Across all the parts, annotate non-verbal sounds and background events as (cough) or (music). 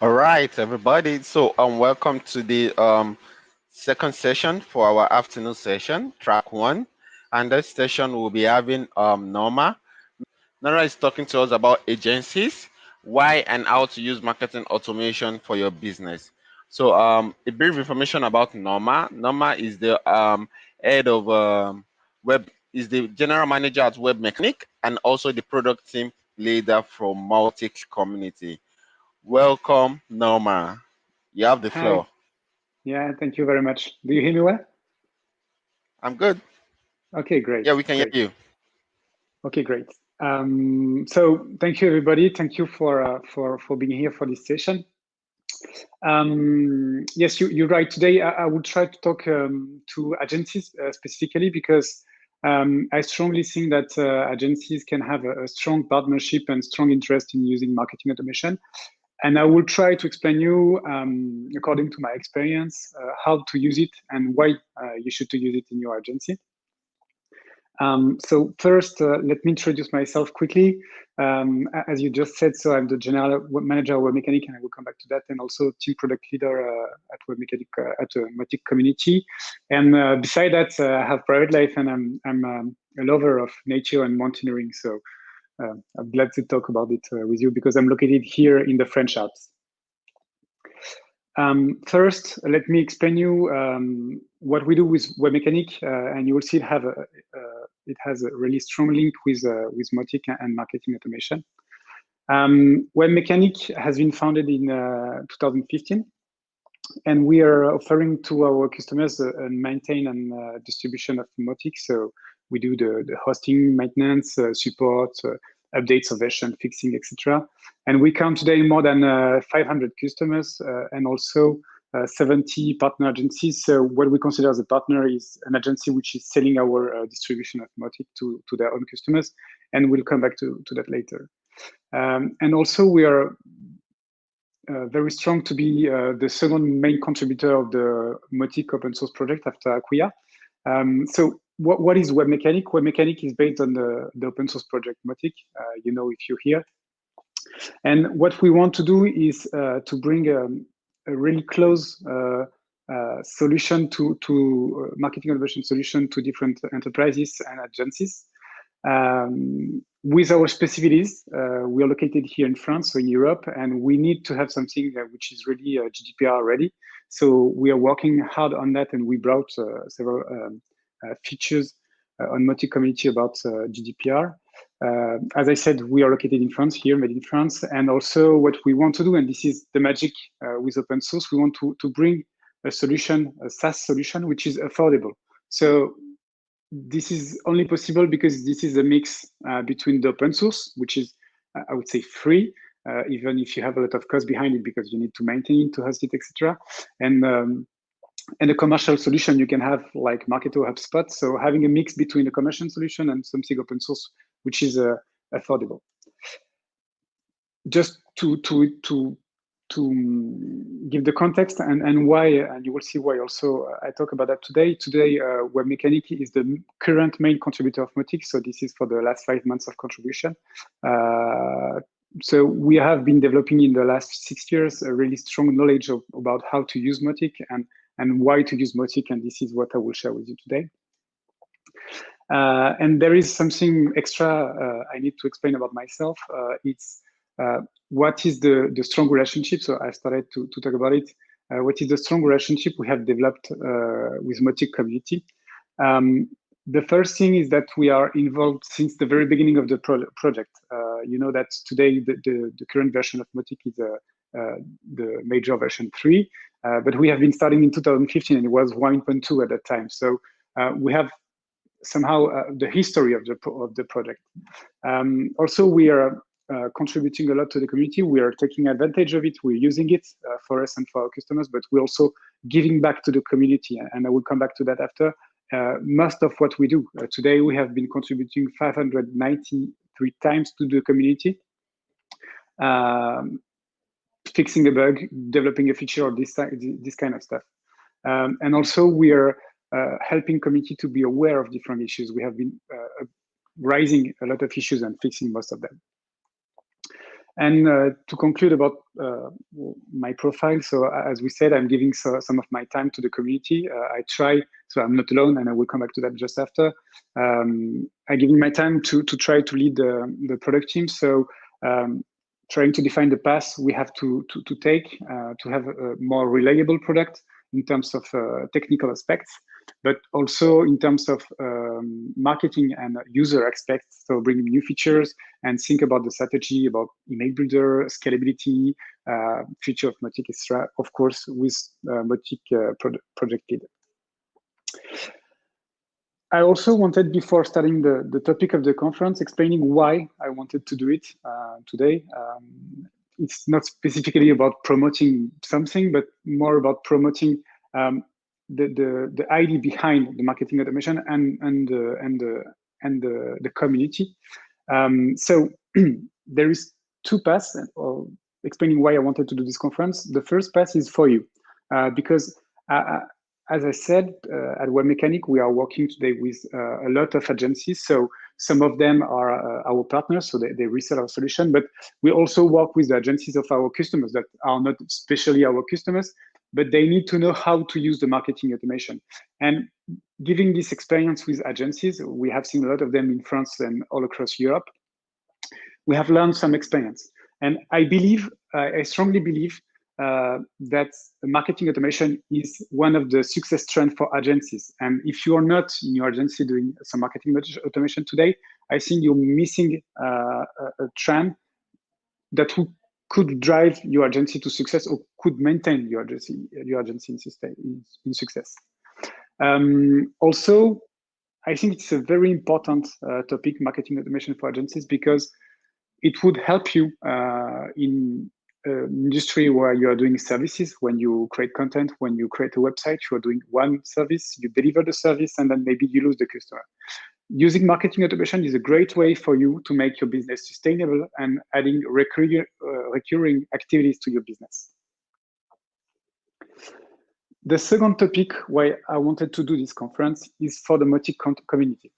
All right, everybody. So, um, welcome to the um second session for our afternoon session, track one. And this session we'll be having um Norma. Norma is talking to us about agencies, why and how to use marketing automation for your business. So, um, a brief information about Norma. Norma is the um head of um, web is the general manager at Webmecanik and also the product team leader from Mautic Community. Welcome, Norma. You have the Hi. floor. Yeah, thank you very much. Do you hear me well? I'm good. Okay, great. Yeah, we can great. hear you. Okay, great. Um, so thank you, everybody. Thank you for uh, for for being here for this session. Um, yes, you, you're right. Today, I, I will try to talk um, to agencies uh, specifically because um, I strongly think that uh, agencies can have a, a, strong partnership and strong interest in using marketing automation. And I will try to explain you, um, according to my experience, uh, how to use it and why uh, you should to use it in your agency. Um, so first, uh, let me introduce myself quickly. Um, as you just said, so I'm the general manager of Webmecanik, and I will come back to that, and also team product leader uh, at Webmecanik uh, at the Mautic community. And uh, beside that, uh, I have private life, and I'm I'm um, a lover of nature and mountaineering. So uh, I'm glad to talk about it with you because I'm located here in the French Alps. Um, first, let me explain you um, what we do with Webmecanik, uh, and you will see it have a, uh, it has a really strong link with uh, with Mautic and marketing automation. Um, Webmecanik has been founded in uh, 2015, and we are offering to our customers a, a maintain and uh, distribution of Mautic. So we do the, the hosting, maintenance, uh, support, updates of version fixing, etc. And we count today more than uh, 500 customers uh, and also uh, 70 partner agencies. So what we consider as a partner is an agency which is selling our uh, distribution of Mautic to, to their own customers. And we'll come back to, to that later. Um, and also we are uh, very strong to be uh, the second main contributor of the Mautic open source project after Acquia. Um, so what, what is Webmecanik? Web Mechanic is based on the, the open source project Mautic, uh, you know if you're here. And what we want to do is uh, to bring um, a really close uh, uh solution to, to uh, marketing automation solution to different enterprises and agencies. Um, with our specificities, uh, we are located here in France, so in Europe, and we need to have something which is really GDPR ready. So we are working hard on that, and we brought several um, features uh, on Mautic community about uh, GDPR. as I said, we are located in France here, made in France. And also what we want to do, and this is the magic with open source, we want to, to bring a solution, a SaaS solution, which is affordable. So this is only possible because this is a mix uh, between the open source, which is, uh, I would say, free, uh, even if you have a lot of cost behind it because you need to maintain it, to host it, etc. And um, and a commercial solution you can have like Marketo HubSpot. So having a mix between a commercial solution and something open source, which is uh, affordable. Just to to to to give the context and, and why, and you will see why also uh, I talk about that today. Today, uh, Webmecanik is the current main contributor of Mautic. So this is for the last five months of contribution. Uh, so we have been developing in the last six years a really strong knowledge of, about how to use Mautic and and why to use Mautic, and this is what I will share with you today. Uh, and there is something extra uh, I need to explain about myself. Uh, it's uh, what is the, the strong relationship? So I started to, to talk about it. Uh, what is the strong relationship we have developed uh, with Mautic community? Um, the first thing is that we are involved since the very beginning of the pro project. you know that today the, the, the, current version of Mautic is the major version 3. Uh, but we have been starting in 2015 and it was 1.2 at that time. So uh, we have somehow uh, the history of the, of the project. Um, also, we are uh, contributing a lot to the community. We are taking advantage of it. We're using it uh, for us and for our customers, but we're also giving back to the community. And I will come back to that after. Most of what we do today, we have been contributing 593 times to the community. Um, fixing a bug, developing a feature, or this this kind of stuff. Um, and also, we are uh, helping community to be aware of different issues. We have been uh, raising a lot of issues and fixing most of them. And uh, to conclude about uh, my profile, so as we said, I'm giving so, some of my time to the community. Uh, I try, so I'm not alone, and I will come back to that just after. Um, I'm giving my time to to try to lead the the product team. So um, trying to define the path we have to to, to take uh, to have a more reliable product in terms of uh, technical aspects but also in terms of um, marketing and user aspects. So bringing new features and think about the strategy about email builder, scalability, uh, future of Mautic, etc. Of course, with uh, Mautic uh. I also wanted, before starting the, the topic of the conference, explaining why I wanted to do it uh, today. Um, it's not specifically about promoting something, but more about promoting um, the, the, the idea behind the marketing automation and, and, uh, and, uh, and the, the community. Um, so (clears throat) there is two paths of explaining why I wanted to do this conference. The first path is for you, uh, because uh, uh, as I said, uh, at Webmecanik, we are working today with uh, a lot of agencies. So some of them are uh, our partners, so they, they resell our solution, but we also work with the agencies of our customers that are not especially our customers, but they need to know how to use the marketing automation. And giving this experience with agencies, we have seen a lot of them in France and all across Europe. We have learned some experience. And I believe, I strongly believe uh, that marketing automation is one of the success trends for agencies. And if you are not in your agency doing some marketing automation today, I think you're missing uh, a, a trend that could drive your agency to success or could maintain your agency, your agency in, in, in success. Um, also, I think it's a very important uh, topic, marketing automation for agencies, because it would help you uh, in industry where you are doing services, when you create content, when you create a website, you are doing one service, you deliver the service, and then maybe you lose the customer using marketing automation is a great way for you to make your business sustainable and adding recurring, uh, recurring activities to your business. The second topic why I wanted to do this conference is for the Mautic community.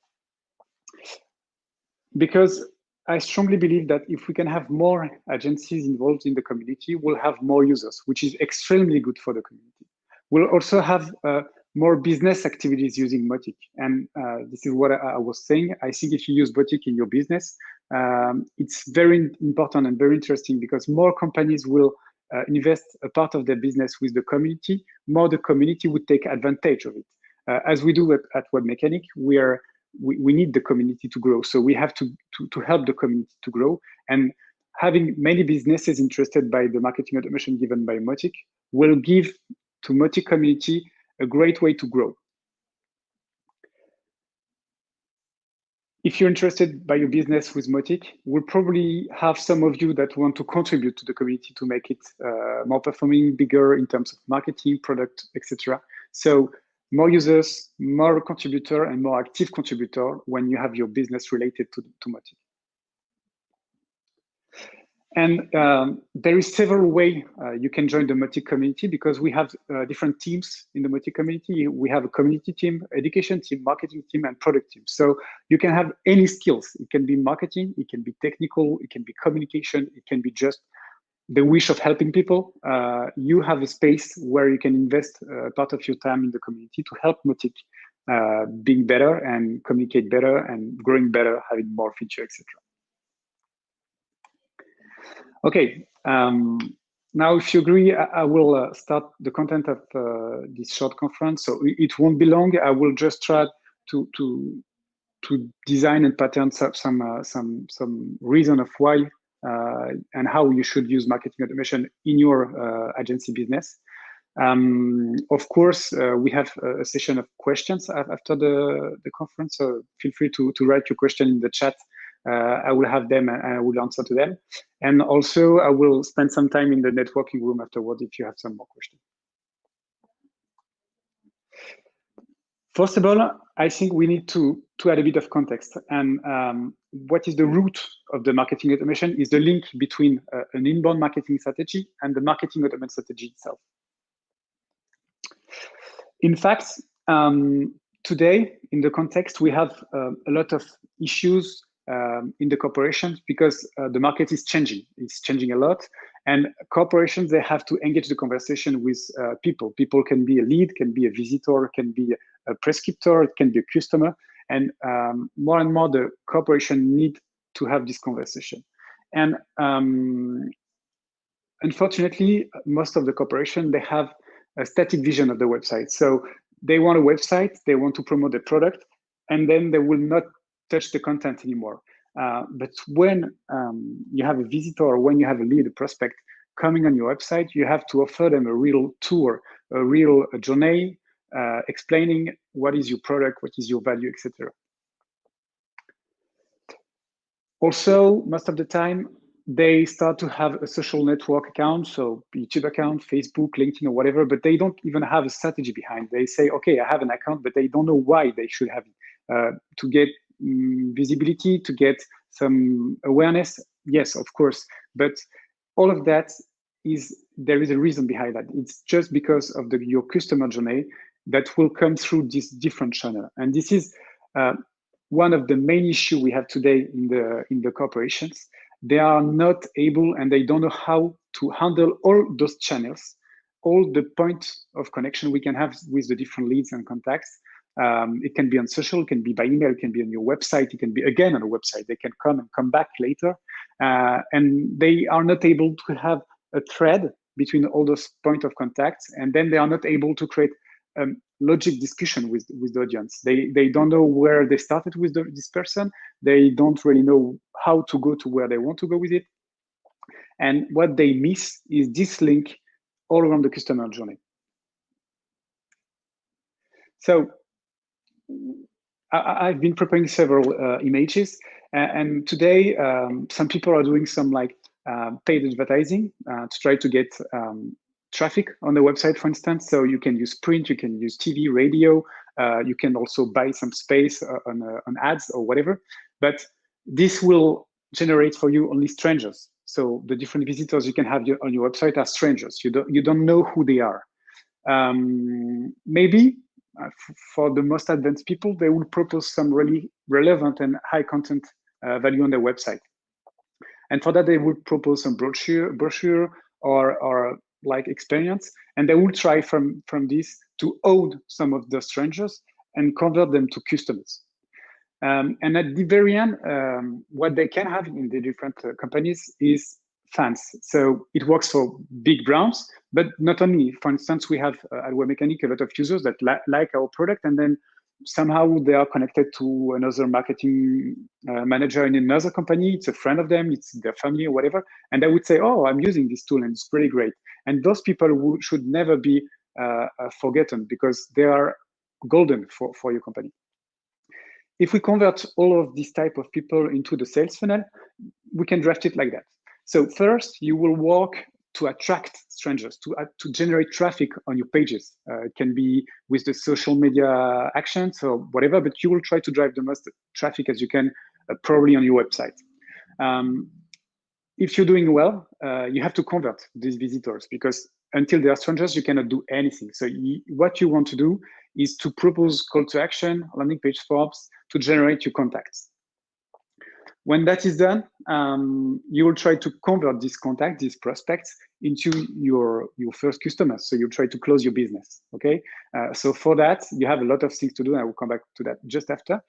Because I strongly believe that if we can have more agencies involved in the community, we'll have more users, which is extremely good for the community. We'll also have uh, more business activities using Mautic. And uh, this is what I, I, was saying. I think if you use Mautic in your business, um, it's very important and very interesting because more companies will uh, invest a part of their business with the community, more the community would take advantage of it. Uh, as we do at, at Webmecanik, we are we, we need the community to grow. So we have to, to, to help the community to grow. And having many businesses interested by the marketing automation given by Mautic will give to Mautic community a great way to grow. If you're interested by your business with Mautic, we'll probably have some of you that want to contribute to the community to make it uh, more performing, bigger in terms of marketing, product, etc. So more users, more contributor, and more active contributor when you have your business related to, to Mautic. And um, there is several way uh, you can join the Mautic community because we have uh, different teams in the Mautic community. We have a community team, education team, marketing team, and product team. So you can have any skills. It can be marketing, it can be technical, it can be communication, it can be just the wish of helping people. Uh, you have a space where you can invest uh, part of your time in the community to help Mautic uh, being better and communicate better and growing better, having more feature, etc. Okay, um, now if you agree, I, I will uh, start the content of uh, this short conference. So it won't be long. I will just try to to to design and pattern some some uh, some, some reason of why and how you should use marketing automation in your uh, agency business. Um, of course, uh, we have a session of questions after the, the conference, so feel free to, to write your question in the chat uh, I will have them and I will answer to them. And also I will spend some time in the networking room afterward if you have some more questions. First of all, I think we need to, to add a bit of context. And um, what is the root of the marketing automation is the link between uh, an inbound marketing strategy and the marketing automation strategy itself. In fact, um, today, in the context, we have uh, a lot of issues um, in the corporations because uh, the market is changing. It's changing a lot. And corporations, they have to engage the conversation with uh, people. People can be a lead, can be a visitor, can be a prescriptor, it can be a customer. And um, more and more, the corporation need to have this conversation. And um, unfortunately, most of the corporation, they have a static vision of the website. So they want a website, they want to promote the product, and then they will not touch the content anymore. Uh, but when um, you have a visitor or when you have a lead, a prospect coming on your website, you have to offer them a real tour, a real a journey, uh, explaining what is your product, what is your value, etc. Also, most of the time, they start to have a social network account, so YouTube account, Facebook, LinkedIn, or whatever, but they don't even have a strategy behind. They say, okay, I have an account, but they don't know why they should have it. Uh, to get um, visibility, to get some awareness, yes, of course, but all of that is there is a reason behind that. It's just because of the your customer journey that will come through this different channel, and this is uh, one of the main issue we have today in the in the corporations they are not able and they don't know how to handle all those channels, all the points of connection we can have with the different leads and contacts. Um, it can be on social, it can be by email, it can be on your website, it can be again on a website. They can come and come back later. Uh, and they are not able to have a thread between all those point of contacts. And then they are not able to create um, logic discussion with with the audience. They they don't know where they started with the, this person. They don't really know how to go to where they want to go with it. And what they miss is this link all around the customer journey. So I, have been preparing several uh, images, and, and today um, some people are doing some like uh, paid advertising uh, to try to get um, traffic on the website, for instance. So you can use print, you can use TV, radio. Uh, you can also buy some space uh, on, uh, on ads or whatever. But this will generate for you only strangers. So the different visitors you can have on your website are strangers. You don't you don't know who they are. Um, maybe uh, for the most advanced people, they will propose some really relevant and high content uh, value on their website. And for that, they would propose some brochure, brochure or, or like experience and they will try from from this to own some of the strangers and convert them to customers. Um, and at the very end um, what they can have in the different uh, companies is fans. So it works for big brands but not only. For instance we have uh, at Webmecanik a lot of users that li like our product and then somehow they are connected to another marketing uh, manager in another company. It's a friend of them, it's their family or whatever. And they would say, oh, I'm using this tool and it's pretty great. And those people should never be uh, uh, forgotten because they are golden for, for your company. If we convert all of these type of people into the sales funnel, we can draft it like that. So first, you will work to attract strangers, to, uh, to generate traffic on your pages. Uh, it can be with the social media actions or whatever, but you will try to drive the most traffic as you can, uh, probably on your website. Um, if you're doing well, uh, you have to convert these visitors because until they are strangers, you cannot do anything. So you, what you want to do is to propose call to action, landing page forms to generate your contacts. When that is done, um, you will try to convert this contact, these prospects, into your your first customers. So you try to close your business. Okay. Uh, so for that, you have a lot of things to do. I will come back to that just after.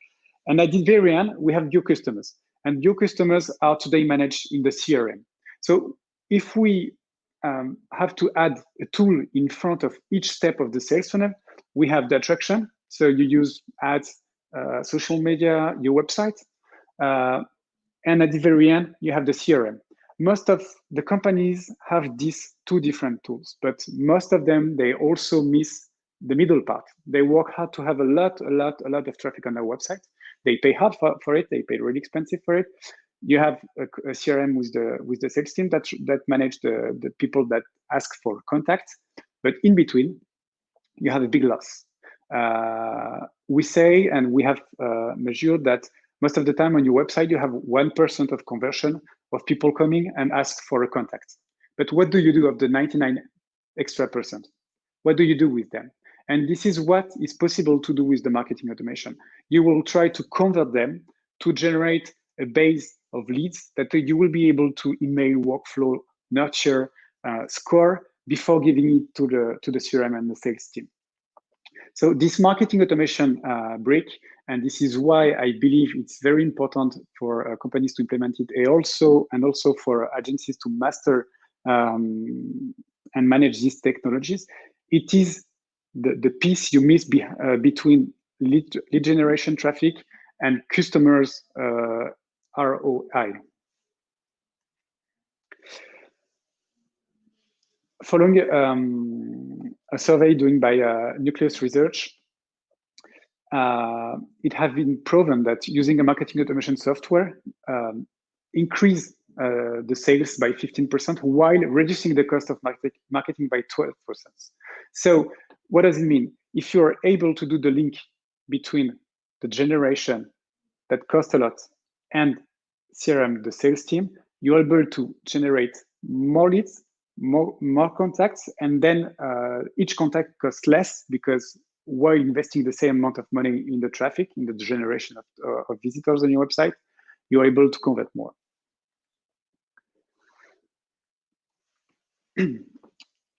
And at the very end, we have your customers, and your customers are today managed in the CRM. So if we um, have to add a tool in front of each step of the sales funnel, we have the attraction. So you use ads, uh, social media, your website. Uh, and at the very end, you have the CRM. Most of the companies have these two different tools, but most of them, they also miss the middle part. They work hard to have a lot, a lot, a lot of traffic on their website. They pay hard for, for it. They pay really expensive for it. You have a, a CRM with the with the sales team that that manage the the people that ask for contact, but in between, you have a big loss. Uh, we say, and we have uh, measured that most of the time on your website, you have 1% of conversion of people coming and ask for a contact. But what do you do of the 99 extra percent? What do you do with them? And this is what is possible to do with the marketing automation. You will try to convert them to generate a base of leads that you will be able to email, workflow, nurture, uh, score before giving it to the to the CRM and the sales team. So this marketing automation uh, break, and this is why I believe it's very important for uh, companies to implement it, and also and also for agencies to master um, and manage these technologies. It is the, the piece you miss be, uh, between lead, lead generation traffic and customers uh, ROI. Following um, a survey done by uh, Nucleus Research, uh, it has been proven that using a marketing automation software um, increase uh, the sales by 15% while reducing the cost of market, marketing by 12%. So what does it mean? If you're able to do the link between the generation that costs a lot and CRM, the sales team, you're able to generate more leads, more, more contacts, and then uh, each contact costs less because while investing the same amount of money in the traffic, in the generation of, uh, of visitors on your website, you're able to convert more. (clears throat)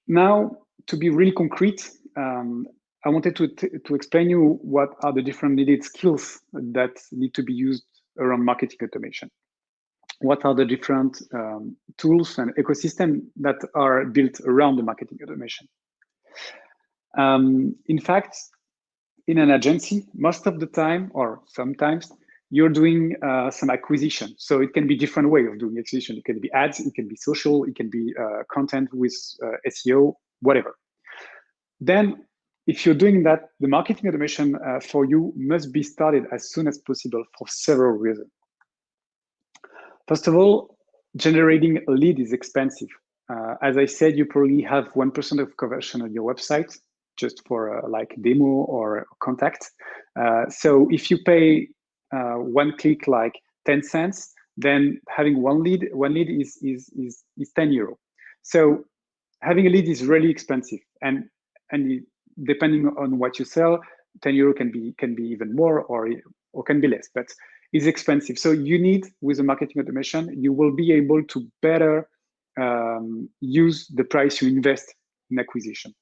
now, to be really concrete, um, I wanted to, to explain you what are the different needed skills that need to be used around marketing automation. What are the different um, tools and ecosystem that are built around the marketing automation? Um, in fact, in an agency, most of the time, or sometimes, you're doing uh, some acquisition. So it can be different way of doing acquisition. It can be ads, it can be social, it can be uh, content with uh, SEO, whatever. Then if you're doing that, the marketing automation uh, for you must be started as soon as possible for several reasons. First of all, generating a lead is expensive. Uh, as I said, you probably have 1% of conversion on your website just for a, like demo or contact. Uh, so if you pay uh, one click like 10 cents, then having one lead, one lead is, is, is, is 10 euro. So having a lead is really expensive. And, and depending on what you sell, 10 euro can be, can be even more or, or can be less, but it's expensive. So you need, with the marketing automation, you will be able to better um, use the price you invest in acquisition.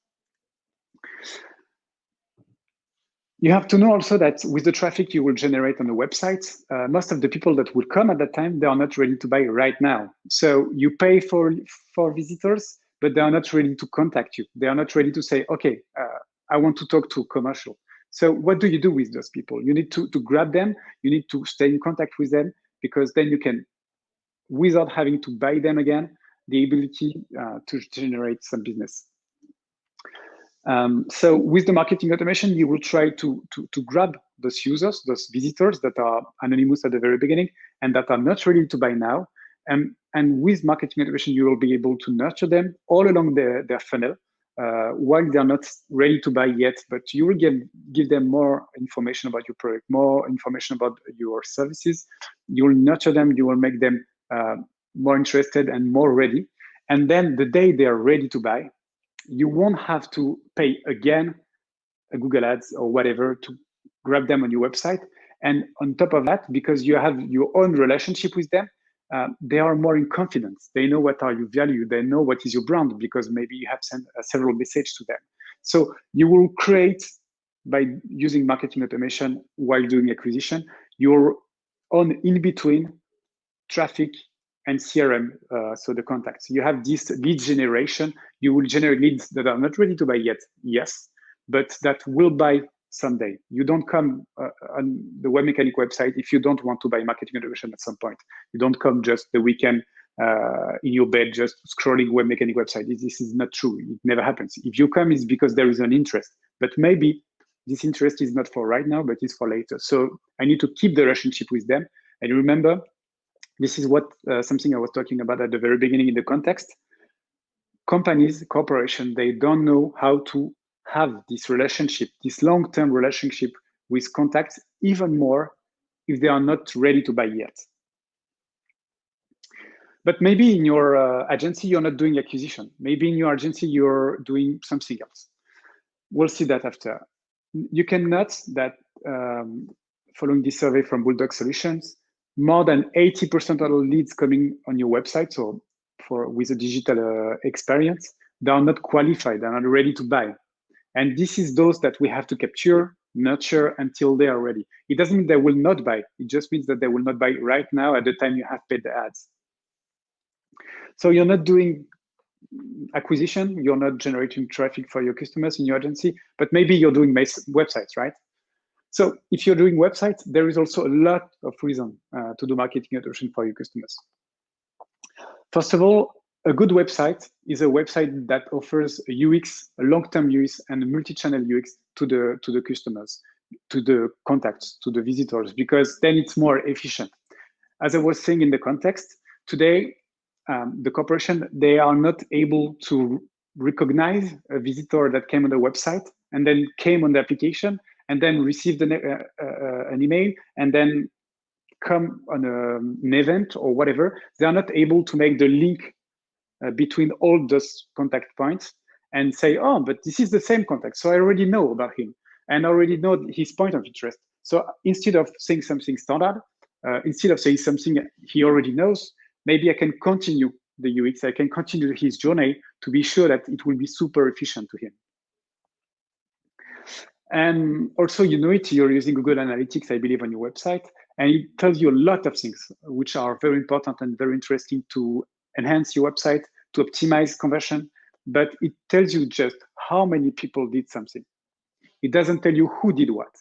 You have to know also that with the traffic you will generate on the website, uh, most of the people that will come at that time, they are not ready to buy right now. So you pay for, for visitors, but they are not ready to contact you. They are not ready to say, okay, uh, I want to talk to commercial. So what do you do with those people? You need to, to grab them, you need to stay in contact with them, because then you can, without having to buy them again, the ability uh, to generate some business. Um, so with the marketing automation, you will try to, to, to grab those users, those visitors that are anonymous at the very beginning and that are not ready to buy now. And, and with marketing automation, you will be able to nurture them all along their, their funnel uh, while they're not ready to buy yet, but you will give, give them more information about your product, more information about your services. You will nurture them, you will make them uh, more interested and more ready. And then the day they are ready to buy, you won't have to pay again a Google Ads or whatever to grab them on your website. And on top of that, because you have your own relationship with them, uh, they are more in confidence. They know what are your value. They know what is your brand because maybe you have sent uh, several messages to them. So you will create by using marketing automation while doing acquisition your own in-between traffic and CRM, uh, so the contacts. You have this lead generation. You will generate leads that are not ready to buy yet, yes, but that will buy someday. You don't come uh, on the Webmecanik website if you don't want to buy marketing automation at some point. You don't come just the weekend uh, in your bed just scrolling Webmecanik website. This is not true. It never happens. If you come, it's because there is an interest. But maybe this interest is not for right now, but it's for later. So I need to keep the relationship with them. And remember, this is what uh, something I was talking about at the very beginning in the context. Companies, corporation, they don't know how to have this relationship, this long-term relationship with contacts even more if they are not ready to buy yet. But maybe in your uh, agency, you're not doing acquisition. Maybe in your agency, you're doing something else. We'll see that after. You can note that um, following this survey from Bulldog Solutions, more than 80% of leads coming on your website, so for with a digital uh, experience, they are not qualified, they're not ready to buy. And this is those that we have to capture, nurture until they are ready. It doesn't mean they will not buy. It just means that they will not buy right now at the time you have paid the ads. So you're not doing acquisition, you're not generating traffic for your customers in your agency, but maybe you're doing websites, right? So if you're doing websites, there is also a lot of reason uh, to do marketing automation for your customers. First of all, a good website is a website that offers a UX, a long-term UX, and multi-channel UX to the to the customers, to the contacts, to the visitors, because then it's more efficient. As I was saying in the context, today um, the corporation they are not able to recognize a visitor that came on the website and then came on the application and then received an, uh, uh, an email and then come on a, an event or whatever, they are not able to make the link uh, between all those contact points and say, oh, but this is the same contact. So I already know about him and already know his point of interest. So instead of saying something standard, uh, instead of saying something he already knows, maybe I can continue the UX, I can continue his journey to be sure that it will be super efficient to him. And also, you know it, you're using Google Analytics, I believe, on your website, and it tells you a lot of things which are very important and very interesting to enhance your website, to optimize conversion, but it tells you just how many people did something. It doesn't tell you who did what.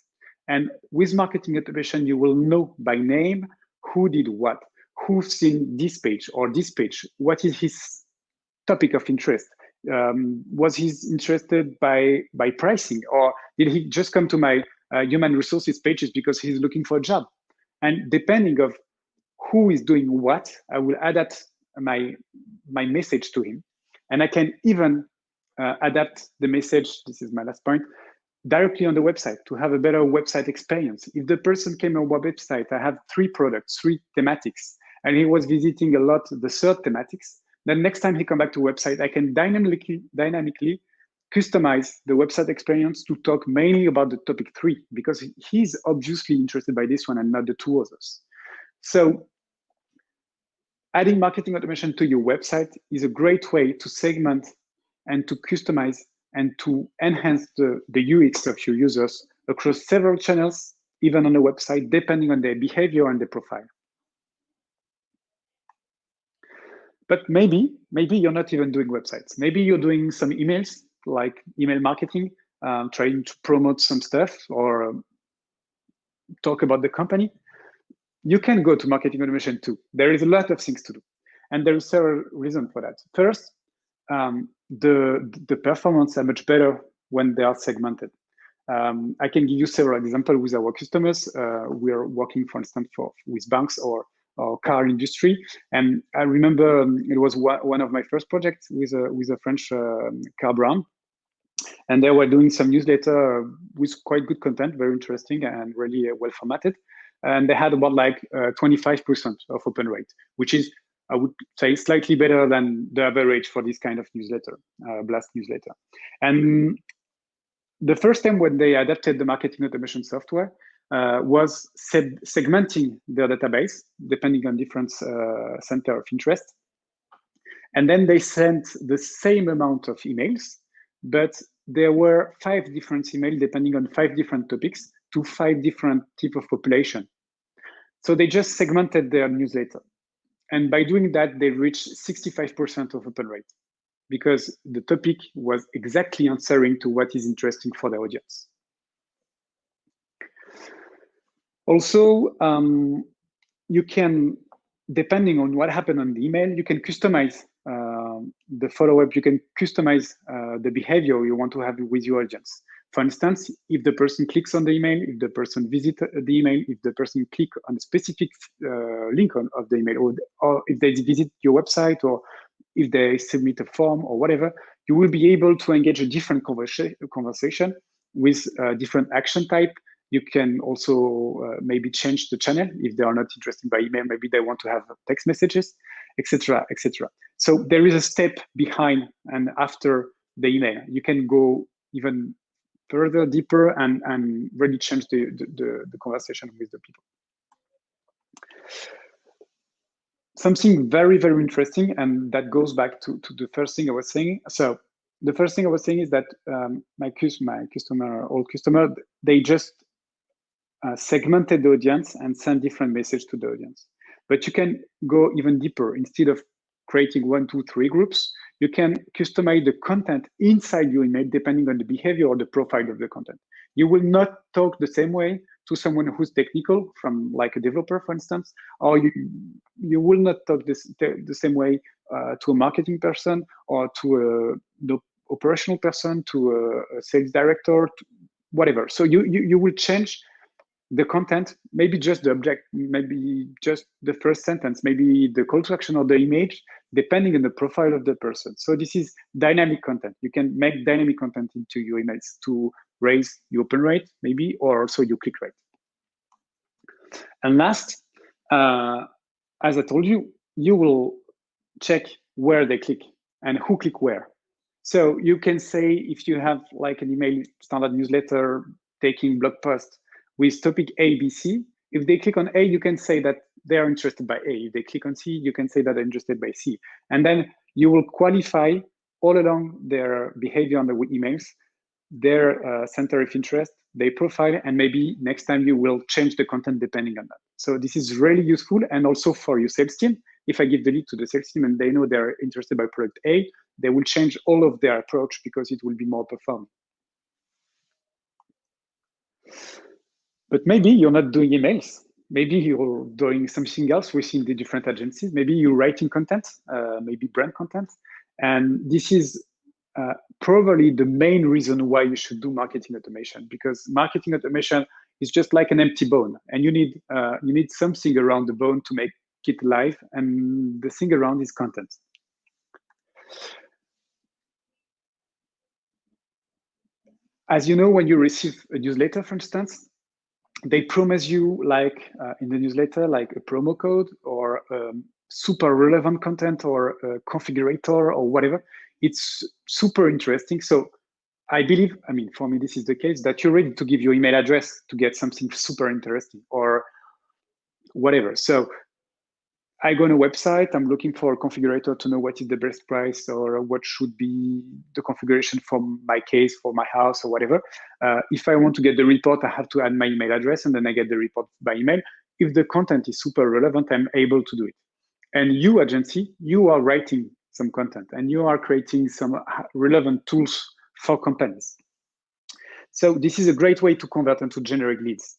And with marketing automation, you will know by name who did what, who's seen this page or this page, what is his topic of interest. Um, was he interested by by pricing, or did he just come to my uh, human resources pages because he's looking for a job? And depending of who is doing what, I will adapt my my message to him, and I can even uh, adapt the message. This is my last point directly on the website to have a better website experience. If the person came on our website, I have three products, three thematics, and he was visiting a lot the third thematics, then next time he come back to website, I can dynamically dynamically customize the website experience to talk mainly about the topic three because he's obviously interested by this one and not the two others. So adding marketing automation to your website is a great way to segment and to customize and to enhance the, the UX of your users across several channels, even on the website, depending on their behavior and their profile. But maybe, maybe you're not even doing websites. Maybe you're doing some emails, like email marketing, um, trying to promote some stuff or um, talk about the company. You can go to marketing automation too. There is a lot of things to do. And there are several reasons for that. First, um, the, the performance are much better when they are segmented. Um, I can give you several examples with our customers. Uh, we are working, for instance, for with banks or, or car industry. And I remember um, it was one of my first projects with a, with a French uh, car brand. And they were doing some newsletter with quite good content, very interesting and really uh, well formatted. And they had about like 25% uh, of open rate, which is I would say slightly better than the average for this kind of newsletter, uh, blast newsletter. And the first time when they adapted the marketing automation software uh, was segmenting their database depending on different uh, center of interest. And then they sent the same amount of emails, but there were five different emails depending on five different topics to five different type of population. So they just segmented their newsletter. And by doing that, they reached 65% of open rate because the topic was exactly answering to what is interesting for the audience. Also, um, you can, depending on what happened on the email, you can customize uh, the follow-up, you can customize uh, the behavior you want to have with your audience. For instance, if the person clicks on the email, if the person visits the email, if the person click on a specific uh, link on, of the email, or, or if they visit your website, or if they submit a form or whatever, you will be able to engage a different conversa conversation with a different action type. You can also uh, maybe change the channel if they are not interested by email. Maybe they want to have text messages, etc., etc. So there is a step behind and after the email. You can go even further deeper and and really change the the, the, conversation with the people Something very, very interesting, and that goes back to, to the first thing I was saying. So the first thing I was saying is that um, my, my customer, old customer, they just uh, segmented the audience and send different message to the audience. But you can go even deeper. Instead of creating one, two, three groups, you can customize the content inside your email depending on the behavior or the profile of the content. You will not talk the same way to someone who's technical, from like a developer, for instance, or you you will not talk this the same way uh, to a marketing person or to a the operational person, to a, a sales director, whatever. So you, you you will change the content, maybe just the object, maybe just the first sentence, maybe the call to action or the image, depending on the profile of the person. So this is dynamic content. You can make dynamic content into your emails to raise your open rate, maybe, or also your click rate. And last, uh, as I told you, you will check where they click and who click where. So you can say if you have like an email standard newsletter taking blog post with topic A, B, C, if they click on A, you can say that they are interested by A. If they click on C, you can say that they're interested by C. And then you will qualify all along their behavior on the emails, their uh, center of interest, their profile, and maybe next time you will change the content depending on that. So this is really useful. And also for your sales team, if I give the lead to the sales team and they know they're interested by product A, they will change all of their approach because it will be more performant. But maybe you're not doing emails. Maybe you're doing something else within the different agencies. Maybe you're writing content, uh, maybe brand content. And this is uh, probably the main reason why you should do marketing automation because marketing automation is just like an empty bone and you need uh, you need something around the bone to make it live and the thing around is content as you know when you receive a newsletter for instance they promise you like uh, in the newsletter like a promo code or um, super relevant content or a configurator or whatever. It's super interesting. So i believe i mean for me this is the case that you're ready to give your email address to get something super interesting or whatever. So I go on a website, I'm looking for a configurator to know what is the best price or what should be the configuration for my case, for my house or whatever. Uh, if I want to get the report, I have to add my email address and then I get the report by email. If the content is super relevant, I'm able to do it. And you, agency, you are writing some content and you are creating some relevant tools for companies. So this is a great way to convert into generic leads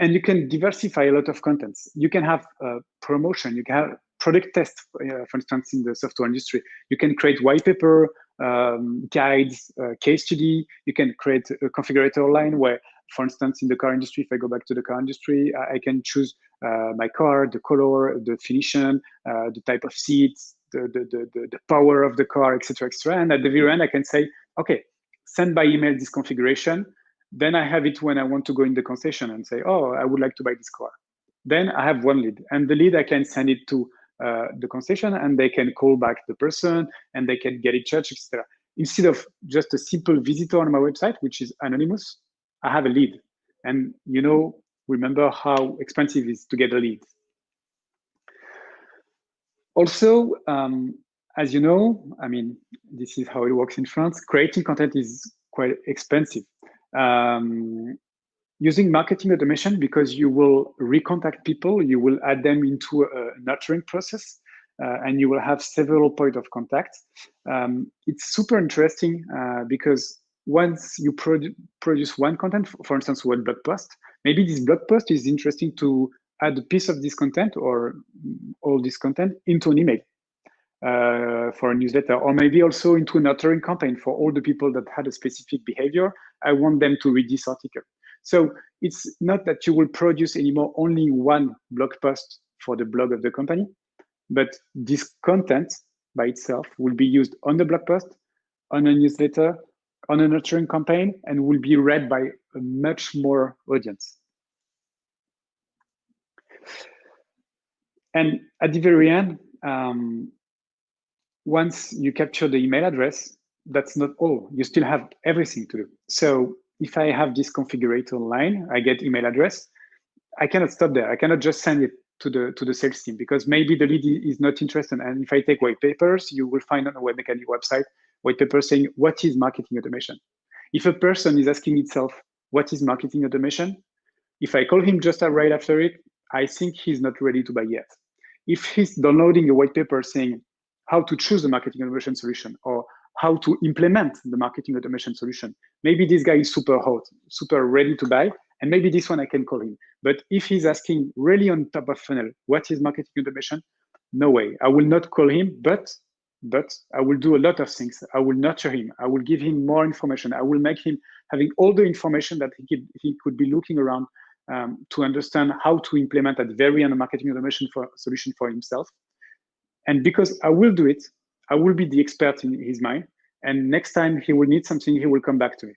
and, you can diversify a lot of contents. You can have uh, promotion, you can have product tests, uh, for instance, in the software industry. You can create white paper, um, guides, uh, case study. You can create a configurator line where, for instance, in the car industry, if I go back to the car industry, I can choose uh, my car, the color, the finition, uh, the type of seats, the, the, the, the power of the car, etc., etc. And at the very end, I can say, okay, send by email this configuration. Then I have it when I want to go in the concession and say, oh, I would like to buy this car. Then I have one lead. And the lead, I can send it to uh, the concession and they can call back the person and they can get it charged, etc. Instead of just a simple visitor on my website, which is anonymous, I have a lead. And you know, remember how expensive it is to get a lead. Also, um, as you know, I mean, this is how it works in France, creating content is quite expensive um, using marketing automation because you will recontact people, you will add them into a nurturing process, uh, and you will have several point of contact. Um, it's super interesting uh, because once you produ produce one content, for instance, one blog post, maybe this blog post is interesting to add a piece of this content or all this content into an email uh, for a newsletter, or maybe also into a nurturing campaign for all the people that had a specific behavior. I want them to read this article. So it's not that you will produce anymore only one blog post for the blog of the company, but this content by itself will be used on the blog post, on a newsletter, on a nurturing campaign, and will be read by a much more audience. And at the very end, um, once you capture the email address, that's not all. You still have everything to do. So if I have this configurator line, I get email address. I cannot stop there. I cannot just send it to the to the sales team because maybe the lead is not interested. And if I take white papers, you will find on the Webmecanik website white paper saying what is marketing automation. If a person is asking itself what is marketing automation, if I call him just right after it, I think he's not ready to buy yet. If he's downloading a white paper saying how to choose a marketing automation solution or how to implement the marketing automation solution, maybe this guy is super hot, super ready to buy, and maybe this one I can call him. But if he's asking really on top of funnel, what is marketing automation? No way. I will not call him, but but I will do a lot of things. I will nurture him. I will give him more information. I will make him having all the information that he could, he could be looking around um, to understand how to implement that very end marketing automation for, solution for himself. And because I will do it, I will be the expert in his mind. And next time he will need something, he will come back to me.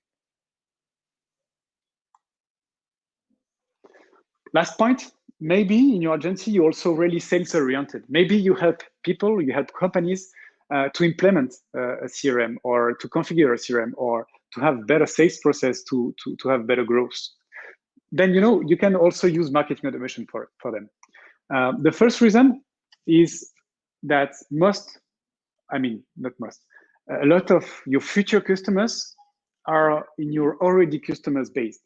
Last point, maybe in your agency, you're also really sales oriented. Maybe you help people, you help companies uh, to implement uh, a CRM or to configure a CRM or to have better sales process to, to, to have better growth. Then, you know, you can also use marketing automation for, for them. Uh, the first reason is that most, I mean, not most, a lot of your future customers are in your already customers base.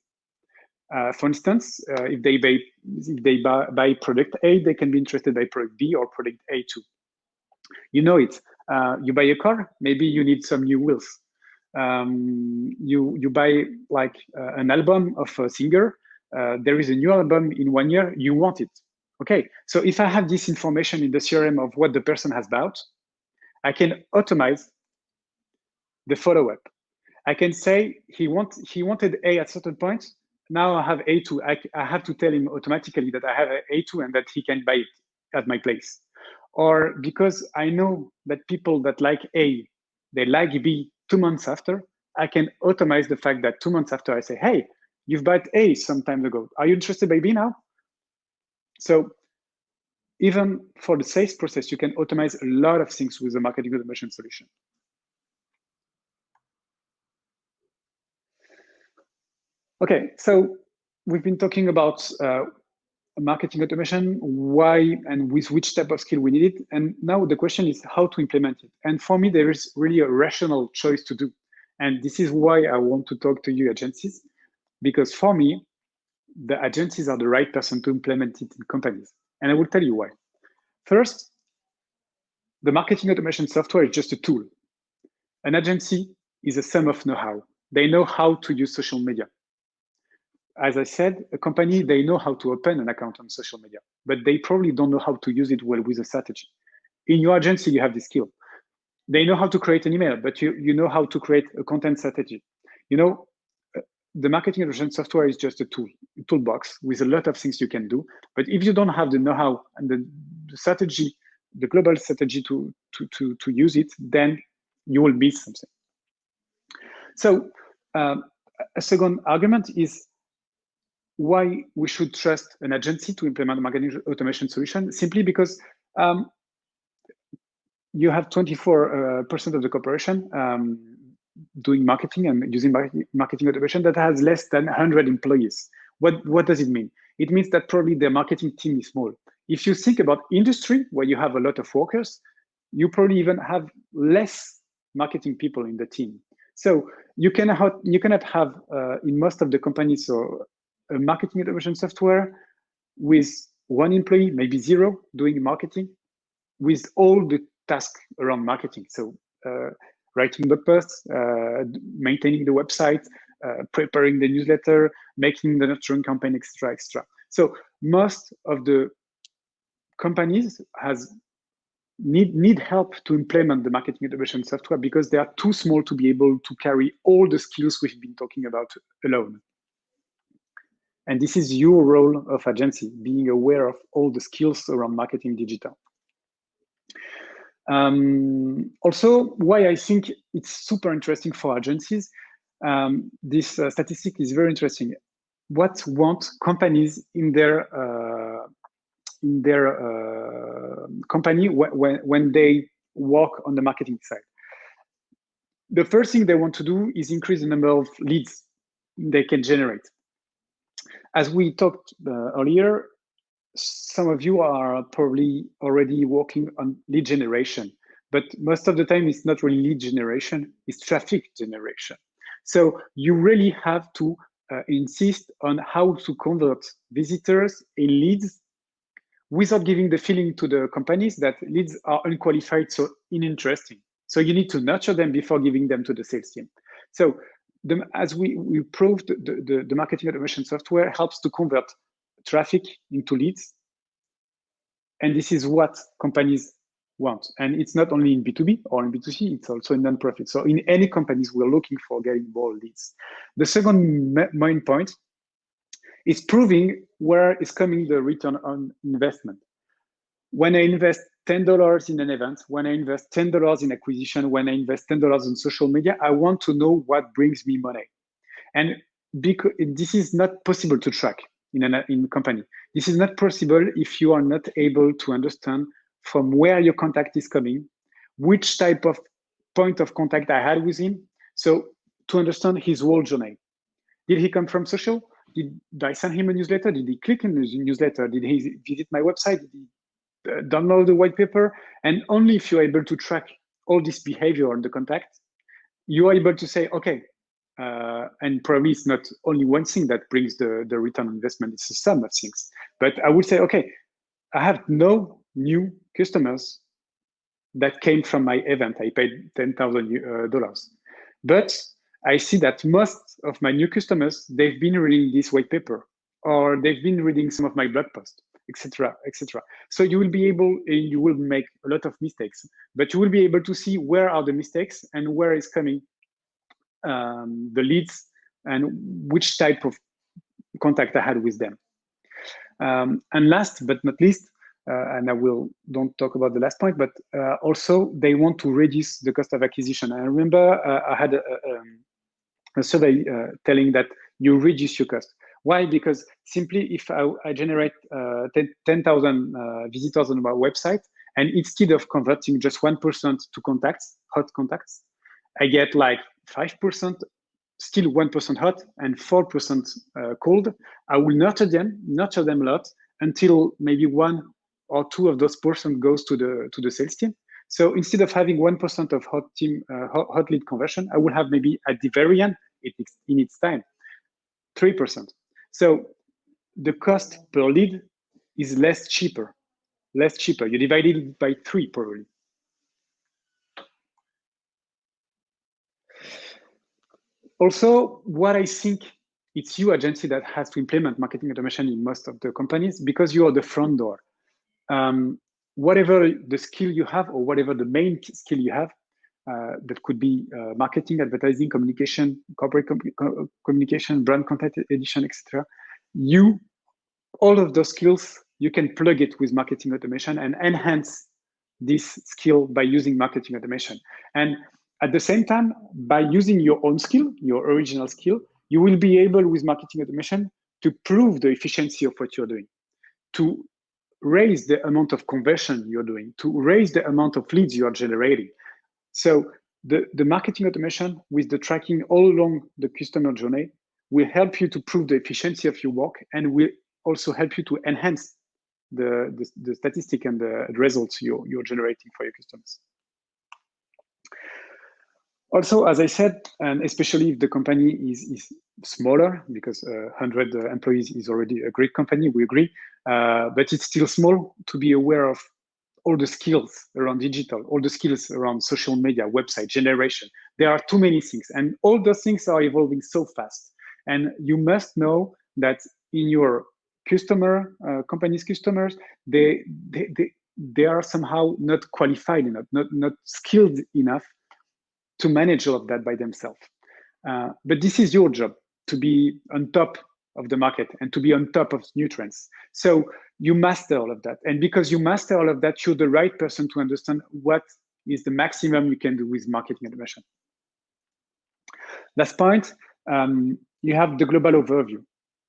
Uh, for instance, uh, if they buy if they buy, buy, product A, they can be interested by product B or product A too. You know it. Uh, you buy a car, maybe you need some new wheels. Um, you you buy like uh, an album of a singer. Uh, there is a new album in one year. You want it. Okay. So if I have this information in the CRM of what the person has bought, I can automate the follow-up. I can say he want he wanted A at certain point now I have A2. I, I have to tell him automatically that I have A2 and that he can buy it at my place. Or because I know that people that like A, they like B two months after, I can automate the fact that two months after I say, hey, you've bought A some time ago. Are you interested by B now? So even for the sales process, you can automate a lot of things with the marketing automation solution. Okay, so we've been talking about uh, marketing automation, why and with which type of skill we need it. And now the question is how to implement it. And for me, there is really a rational choice to do. And this is why I want to talk to you agencies, because for me, the agencies are the right person to implement it in companies. And I will tell you why. First, the marketing automation software is just a tool. An agency is a sum of know-how. They know how to use social media as I said, a company, they know how to open an account on social media, but they probably don't know how to use it well with a strategy. In your agency, you have this skill. They know how to create an email, but you, you know how to create a content strategy. You know, the marketing automation software is just a tool, a toolbox with a lot of things you can do. But if you don't have the know-how and the, the, strategy, the global strategy to, to, to, to use it, then you will miss something. So um, a second argument is why we should trust an agency to implement a marketing automation solution simply because um, you have 24% uh, of the corporation um, doing marketing and using marketing automation that has less than 100 employees. What, what does it mean? It means that probably their marketing team is small. If you think about industry where you have a lot of workers, you probably even have less marketing people in the team. So you cannot you cannot have uh, in most of the companies or a marketing automation software with one employee, maybe zero, doing marketing with all the tasks around marketing. So uh, writing the posts, uh, maintaining the website, uh, preparing the newsletter, making the nurturing campaign, extra, extra. So most of the companies has need need help to implement the marketing automation software because they are too small to be able to carry all the skills we've been talking about alone. And this is your role of agency, being aware of all the skills around marketing digital. Um, also, why I think it's super interesting for agencies, um, this uh, statistic is very interesting. What want companies in their uh, in their uh, company when, when they work on the marketing side? The first thing they want to do is increase the number of leads they can generate as we talked uh, earlier, some of you are probably already working on lead generation, but most of the time it's not really lead generation, it's traffic generation. So you really have to uh, insist on how to convert visitors in leads without giving the feeling to the companies that leads are unqualified, so uninteresting. So you need to nurture them before giving them to the sales team. So the, as we, we proved, the, the, the marketing automation software helps to convert traffic into leads. And this is what companies want. And it's not only in B2B or in B2C, it's also in non-profit. So in any companies, we're looking for getting more leads. The second main point is proving where is coming the return on investment. When I invest $10 in an event, when I invest $10 in acquisition, when I invest $10 in social media, I want to know what brings me money. And because this is not possible to track in a in company. This is not possible if you are not able to understand from where your contact is coming, which type of point of contact I had with him. So to understand his whole journey. Did he come from social? Did I send him a newsletter? Did he click on the newsletter? Did he visit my website? Did he uh, download the white paper? And only if you're able to track all this behavior on the contact, you are able to say, okay, uh, and probably it's not only one thing that brings the, the return on investment, it's a sum of things. But I would say, okay, I have no new customers that came from my event. I paid $10,000. Uh, but I see that most of my new customers, they've been reading this white paper or they've been reading some of my blog posts, etc., etc. So you will be able, and you will make a lot of mistakes, but you will be able to see where are the mistakes and where is coming um, the leads and which type of contact I had with them. Um, and last but not least, uh, and I will don't talk about the last point, but uh, also they want to reduce the cost of acquisition. I remember uh, I had a, a, um, a survey uh, telling that you reduce your cost. Why? Because simply if I, I generate uh, 10,000 uh, visitors on my website, and instead of converting just 1% to contacts, hot contacts, I get like 5% still 1% hot and 4% uh, cold, I will nurture them, nurture them a lot until maybe one or two of those percent goes to the to the sales team. So instead of having 1% of hot team uh, hot lead conversion, I will have maybe at the very end, it, in its time, 3%. So the cost per lead is less cheaper, less cheaper. You divide it by three probably. Also, what I think it's you agency that has to implement marketing automation in most of the companies because you are the front door. Um, whatever the skill you have or whatever the main skill you have, uh, that could be uh, marketing, advertising, communication, corporate com communication, brand content edition, etc. You, all of those skills, you can plug it with marketing automation and enhance this skill by using marketing automation. And at the same time, by using your own skill, your original skill, you will be able with marketing automation to prove the efficiency of what you're doing, to raise the amount of conversion you're doing, to raise the amount of leads you are generating. So the, the marketing automation with the tracking all along the customer journey will help you to prove the efficiency of your work and will also help you to enhance the, the, the statistic and the results you're, you're generating for your customers. Also, as I said, and especially if the company is, is smaller, because uh, 100 uh, employees is already a great company, we agree, uh, but it's still small to be aware of all the skills around digital, all the skills around social media, website generation. There are too many things, and all those things are evolving so fast. And you must know that in your customer, uh, company's customers, they, they, they, they are somehow not qualified enough, not, not skilled enough to manage all of that by themselves. Uh, but this is your job to be on top of the market and to be on top of new trends. So you master all of that. And because you master all of that, you're the right person to understand what is the maximum you can do with marketing automation. Last point, um, you have the global overview.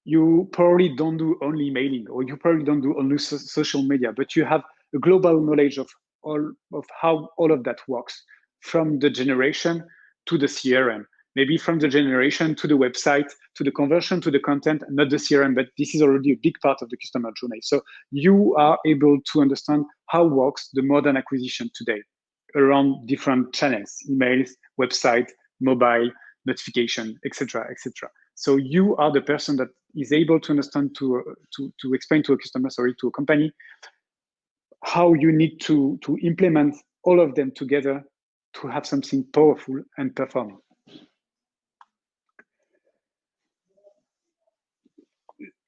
You probably don't do only mailing or you probably don't do only so social media, but you have a global knowledge of all of how all of that works from the generation to the CRM. maybe from the generation to the website, to the conversion to the content, not the CRM, but this is already a big part of the customer journey. So you are able to understand how works the modern acquisition today around different channels, emails, website, mobile, notification, etc., etc. So you are the person that is able to understand to, to, to explain to a customer, sorry, to a company, how you need to, to implement all of them together to have something powerful and performing.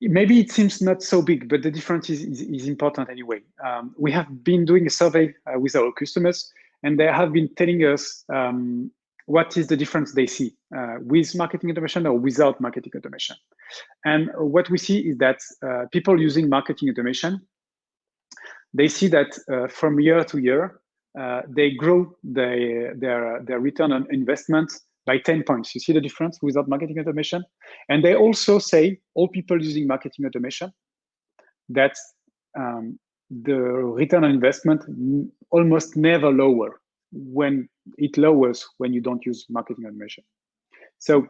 maybe it seems not so big, but the difference is, is, is important anyway. Um, we have been doing a survey uh, with our customers, and they have been telling us um, what is the difference they see uh, with marketing automation or without marketing automation. And what we see is that uh, people using marketing automation, they see that uh, from year to year, uh, they grow their, their, their return on investment by 10 points. You see the difference without marketing automation? And they also say, all people using marketing automation, that um, the return on investment almost never lower when it lowers when you don't use marketing automation. So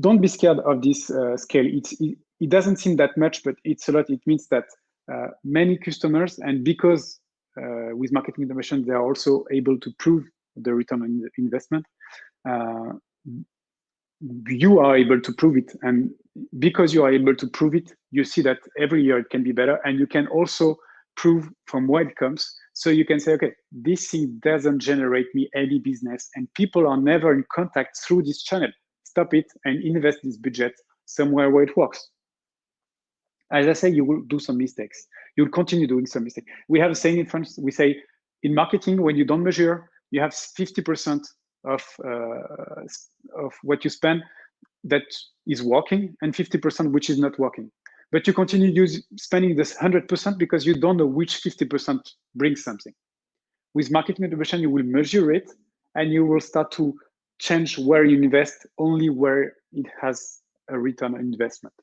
don't be scared of this uh, scale. It's, it, it, doesn't seem that much, but it's a lot. It means that uh, many customers, and because uh, with marketing automation, they are also able to prove the return on investment, uh, you are able to prove it. And because you are able to prove it, you see that every year it can be better. And you can also prove from where it comes. So you can say, okay, this thing doesn't generate me any business and people are never in contact through this channel. Stop it and invest this budget somewhere where it works. As I say, you will do some mistakes. You'll continue doing some mistakes. We have a saying in France, we say, in marketing, when you don't measure, you have 50% of uh, of what you spend that is working and 50% which is not working. But you continue use, spending this 100% because you don't know which 50% brings something. With marketing automation, you will measure it and you will start to change where you invest only where it has a return on investment.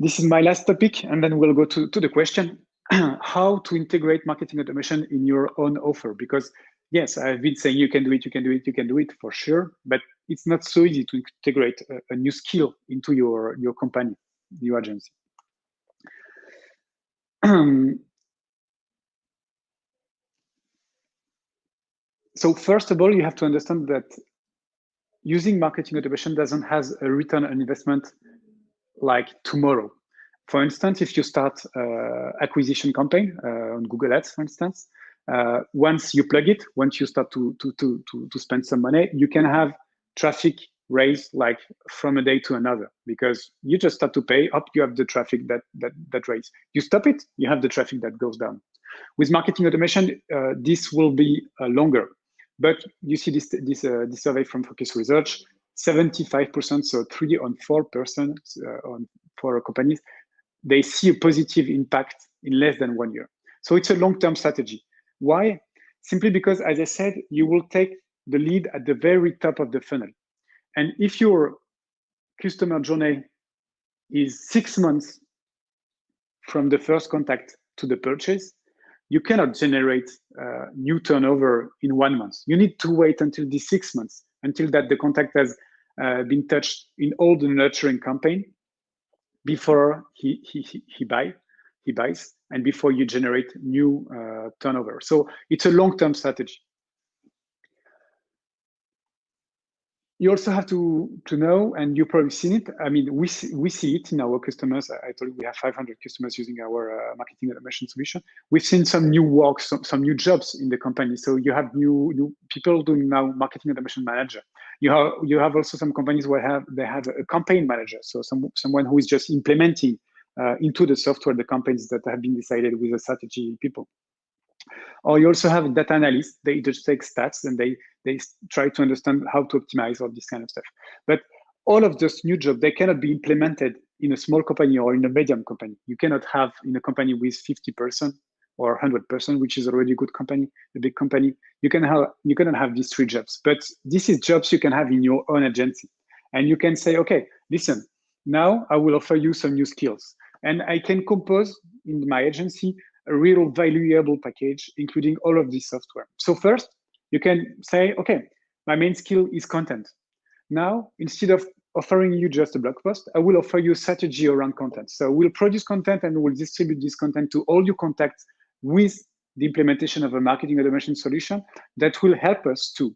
This is my last topic, and then we'll go to, to the question. (clears throat) how to integrate marketing automation in your own offer. Because yes, I've been saying you can do it, you can do it, you can do it for sure, but it's not so easy to integrate a, a new skill into your, your company, your agency. (clears throat) so first of all, you have to understand that using marketing automation doesn't has a return on investment like tomorrow. For instance, if you start uh, acquisition campaign uh, on Google Ads, for instance, uh, once you plug it, once you start to, to, to, to, to spend some money, you can have traffic raise like from a day to another because you just start to pay up you have the traffic that that that raise. You stop it you have the traffic that goes down. With marketing automation uh, this will be uh, longer. But you see this this uh, this survey from focus research 75 percent so three on four percent on for companies they see a positive impact in less than one year. So it's a long-term strategy. Why? Simply because, as I said, you will take the lead at the very top of the funnel. And if your customer journey is six months from the first contact to the purchase, you cannot generate uh, new turnover in one month. You need to wait until the six months, until that the contact has uh, been touched in all the nurturing campaign before he he he buy he buys and before you generate new uh, turnover. So it's a long-term strategy. You also have to to know, and you probably seen it. I mean, we see, we see it in our customers. I told you we have 500 customers using our uh, marketing automation solution. We've seen some new work, some, some new jobs in the company. So you have new new people doing now marketing automation manager you have you have also some companies where have they have a campaign manager, so some someone who is just implementing uh, into the software the campaigns that have been decided with the strategy people. Or you also have data analysts. They just take stats and they they try to understand how to optimize all this kind of stuff. But all of those new jobs they cannot be implemented in a small company or in a medium company. You cannot have in a company with 50 person or 100%, which is already a good company, a big company, you can have you cannot have these three jobs. But this is jobs you can have in your own agency, and you can say, okay, listen, now I will offer you some new skills, and I can compose in my agency a real valuable package, including all of this software. So first, You can say, okay, my main skill is content. Now, instead of offering you just a blog post, I will offer you strategy around content. So we'll produce content and we'll distribute this content to all your contacts with the implementation of a marketing automation solution that will help us to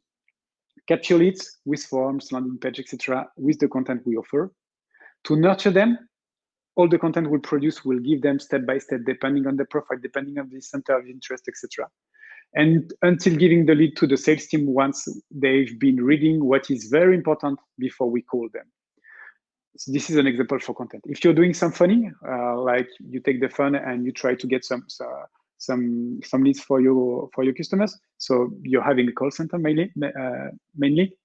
capture leads with forms, landing page, etc., with the content we offer. To nurture them, all the content we produce will give them step by step, depending on the profile, depending on the center of interest, etc. And until giving the lead to the sales team once they've been reading what is very important before we call them. So this is an example for content. If you're doing some funny, uh, like you take the fun and you try to get some some some leads for your for your customers, so you're having a call center mainly. Uh, mainly,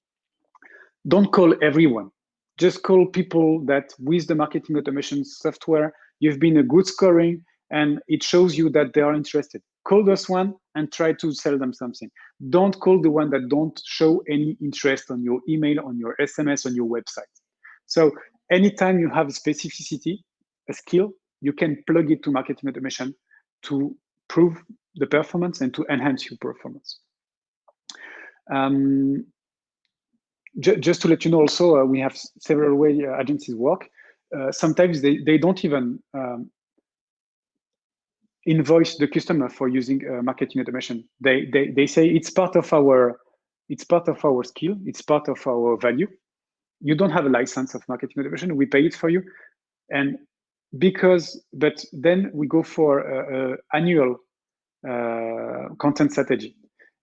don't call everyone. Just call people that with the marketing automation software you've been a good scoring and it shows you that they are interested. Call those one and try to sell them something. Don't call the one that don't show any interest on your email, on your SMS, on your website. So anytime you have a specificity, a skill, you can plug it to marketing automation to prove the performance and to enhance your performance. Um, just to let you know also, uh, we have several way uh, agencies work. Uh, sometimes they, they don't even um, invoice the customer for using uh, marketing automation. They, they, they say it's part of our it's part of our skill, it's part of our value. You don't have a license of marketing automation, we pay it for you. And because, but then we go for a, a annual uh, content strategy.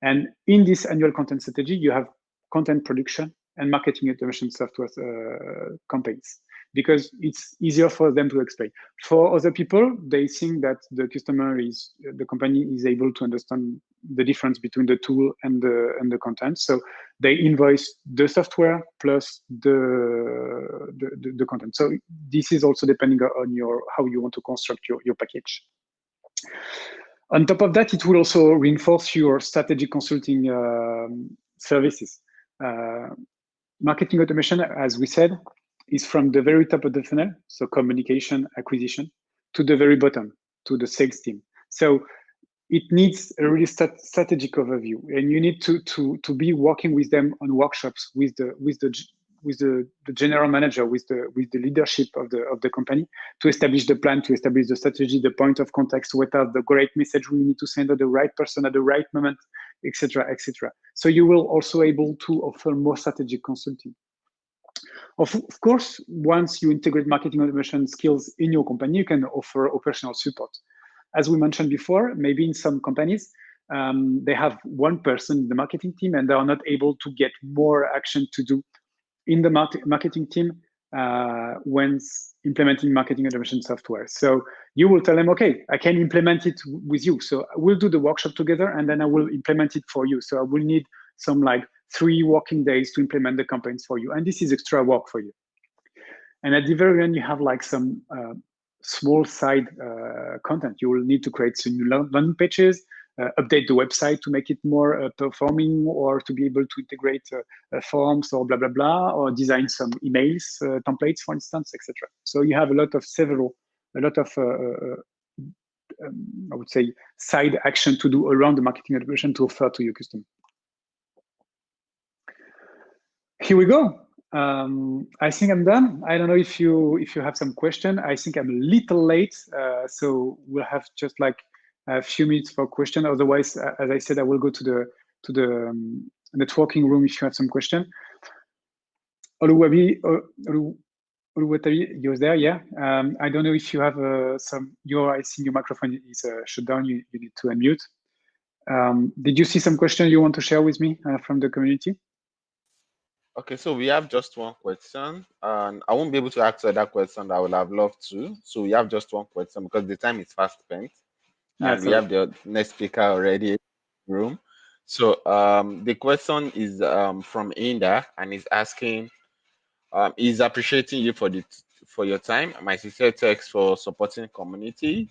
And in this annual content strategy, you have content production and marketing automation software uh, campaigns because it's easier for them to explain. For other people, they think that the customer is, the company is able to understand the difference between the tool and the and the content. So they invoice the software plus the the, the, the content. So this is also depending on your how you want to construct your, your package. On top of that, it will also reinforce your strategic consulting um, services. Uh, marketing automation, as we said, is from the very top of the funnel, so communication, acquisition, to the very bottom, to the sales team. So it needs a really strategic overview, and you need to to to be working with them on workshops with the with the with the, the general manager, with the with the leadership of the of the company to establish the plan, to establish the strategy, the point of context what are the great message we need to send to the right person at the right moment, etc., etc. So you will also able to offer more strategic consulting. Of, of course, once you integrate marketing automation skills in your company, you can offer operational support. As we mentioned before, maybe in some companies, um, they have one person in the marketing team and they are not able to get more action to do in the marketing team uh, when implementing marketing automation software. So you will tell them, okay, I can implement it with you. So we'll do the workshop together and then I will implement it for you. So I will need some like three working days to implement the campaigns for you. And this is extra work for you. And at the very end, you have like some uh, small side uh, content. You will need to create some new landing pages, uh, update the website to make it more uh, performing or to be able to integrate uh, uh, forms or blah, blah, blah, or design some emails, templates, for instance, etc. So you have a lot of several, a lot of um, I would say, side action to do around the marketing automation to offer to your customer. Here we go. Um, I think I'm done. I don't know if you if you have some question. I think I'm a little late, uh, so we'll have just like a few minutes for question. Otherwise, uh, as I said, I will go to the to the um, networking room if you have some question. Oluwabi, Oluwatabi, you're there, yeah. Um, I don't know if you have uh, some. Your I think your microphone is uh, shut down. You you need to unmute. Um, did you see some question you want to share with me uh, from the community? Okay, so we have just one question, and I won't be able to answer that question. that I would have loved to. So we have just one question because the time is fast spent, and we have the next speaker already in the room. So um, the question is um, from Inda, and is asking, um, he's appreciating you for the for your time. My sincere thanks for supporting community.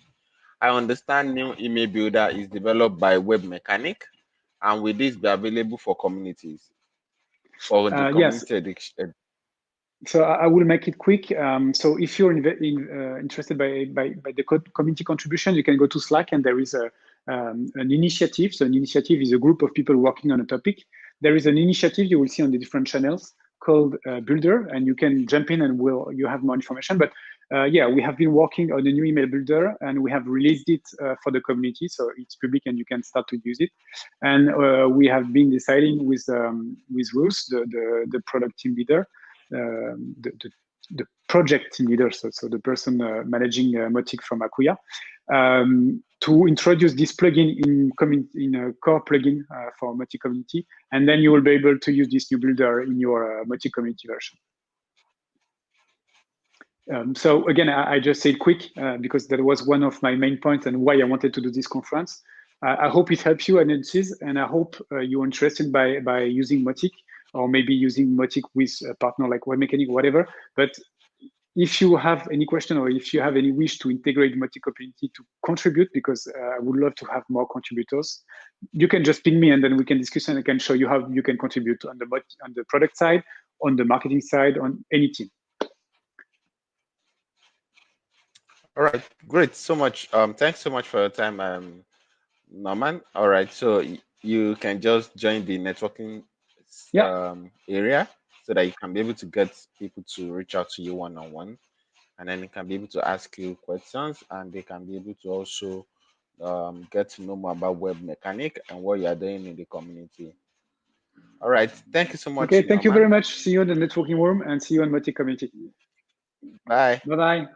I understand new email builder is developed by Webmecanik, and will this be available for communities? The uh, yes. So I will make it quick. Um, so if you're in, in, uh, interested by, by, by the community contribution, you can go to Slack and there is a, um, an initiative. So an initiative is a group of people working on a topic. There is an initiative you will see on the different channels called uh, Builder, and you can jump in and will you have more information. But uh, yeah, we have been working on a new email builder, and we have released it uh, for the community, so it's public and you can start to use it. And uh, we have been deciding with um, with Ruth, the, the, the product team leader, um, the, the, the project team leader, so, so the person uh, managing uh, Mautic from Acquia, um, to introduce this plugin in, in a core plugin uh, for Mautic community, and then you will be able to use this new builder in your Mautic community version. Um, so again, I, I, just said quick uh, because that was one of my main points and why I wanted to do this conference. Uh, I hope it helps you analysis, and I hope uh, you're interested by by using Mautic or maybe using Mautic with a partner like Webmecanik, whatever. But if you have any question or if you have any wish to integrate Mautic community to contribute, because uh, I would love to have more contributors, you can just ping me and then we can discuss and I can show you how you can contribute on the on the product side, on the marketing side, on any team. All right, great. So much. Um, thanks so much for your time, um, Norman. All right, so you can just join the networking yeah. um, area so that you can be able to get people to reach out to you one on one, and then they can be able to ask you questions, and they can be able to also um, get to know more about Webmecanik and what you are doing in the community. All right, thank you so much. Okay, thank Norman. you very much. See you in the networking room and see you in Mautic community. Bye. Bye bye.